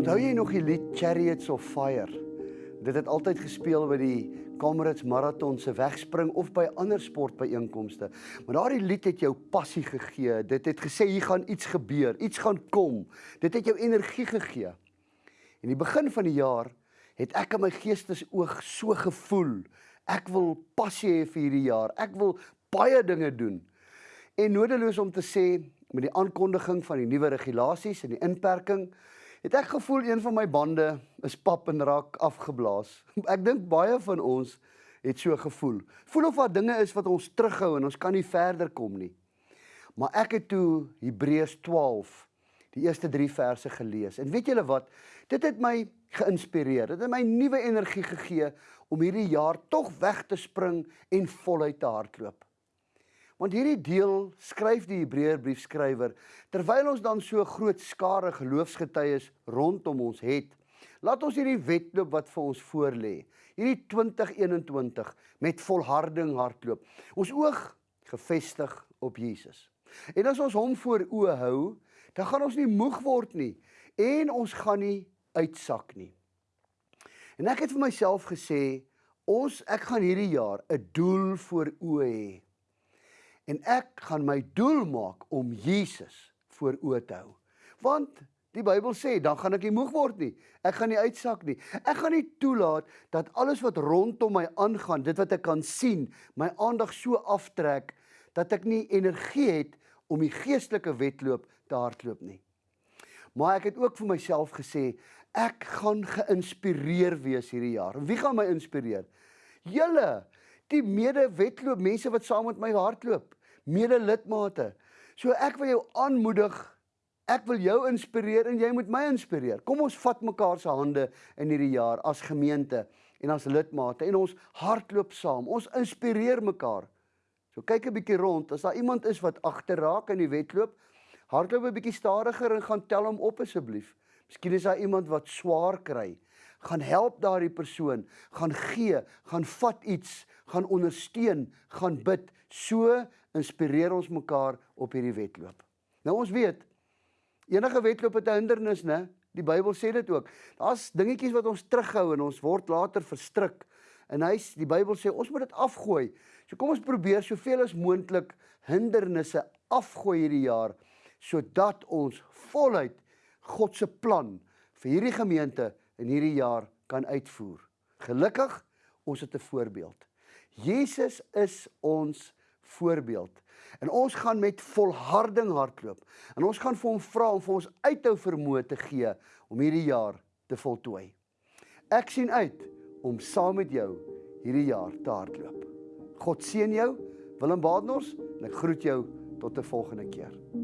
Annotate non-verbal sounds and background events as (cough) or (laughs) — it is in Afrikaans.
Onthou jy nog die lied Chariots of Fire? Dit het altyd gespeel by die Comrades Marathon se wegspring of by ander sportbyeenkomste. Maar daardie lied het jou passie gegee. Dit het gesê hier gaan iets gebeur, iets gaan kom. Dit het jou energie gegee. In die begin van die jaar het ek in my geestesoog so gevoel. Ek wil passie hê vir hierdie jaar. Ek wil baie dinge doen. En nodeloos om te sê met die aankondiging van die nuwe regulasies en die inperking het ek gevoel een van my bande is pap en raak afgeblaas. (laughs) Ek dink baie van ons het so gevoel. Voel of daar dinge is wat ons terughou en ons kan nie verder kom nie. Maar ek het toe Hebreërs 12 die eerste 3 verse gelees. En weet julle wat? Dit het my geïnspireer. Dit het my nuwe energie gegee om hierdie jaar tog weg te spring en voluit te hardloop. Want hierdie deel skryf die Hebreërbriefskrywer terwyl ons dan so groot skare geloofsgetuies rondom ons het. Laat ons hierdie wedloop wat vir ons voorlê, hierdie 2021 met volharding hardloop. Ons oog gefestig op Jesus. En as ons hom voor oë hou, dan gaan ons nie moeg word nie en ons gaan nie uitsak nie. En ek het vir myself gesê, ons ek gaan hierdie jaar 'n doel voor oë hê en ek gaan my doel maak om Jesus voor oë te hou. Want die Bybel sê dan gaan ek nie moeg word nie. Ek gaan nie uitsak nie. Ek gaan nie toelaat dat alles wat rondom my aangaan, dit wat ek kan sien, my aandag so aftrek dat ek nie energie het om die geestelike wedloop te hardloop nie. Maar ek het ook vir myself gesê ek gaan geïnspireer wees hierdie jaar. Wie gaan my inspireer? Julle, die mede-wedloop mense wat saam met my hardloop mede-lidmate. So ek wil jou aanmoedig. Ek wil jou inspireer en jy moet my inspireer. Kom ons vat mekaar se hande in hierdie jaar as gemeente en as lidmate en ons hardloop saam. Ons inspireer mekaar. So kyk 'n bietjie rond. As daar iemand is wat agterraak in die wedloop, hardloop 'n bietjie stadiger en gaan tel hom op asseblief. Miskien is daar iemand wat swaar kry. Gaan help daardie persoon, gaan gee, gaan vat iets, gaan ondersteun, gaan bid. So inspireer ons mekaar op hierdie wedloop. Nou ons weet enige wedloop het 'n hindernis, né? Die Bybel sê dit ook. Daar's dingetjies wat ons terughou en ons word later verstrik. En hy's die Bybel sê ons moet dit afgooi. So kom ons probeer soveel as moontlik hindernisse afgooi hierdie jaar sodat ons voluit God se plan vir hierdie gemeente in hierdie jaar kan uitvoer. Gelukkig ons het 'n voorbeeld. Jesus is ons voorbeeld. En ons gaan met volharding hardloop. En ons gaan vir hom vra om vir ons uithou vermoë te gee om hierdie jaar te voltooi. Ek sien uit om saam met jou hierdie jaar te hardloop. God seën jou, Willem Badenhorst, en ek groet jou tot 'n volgende keer.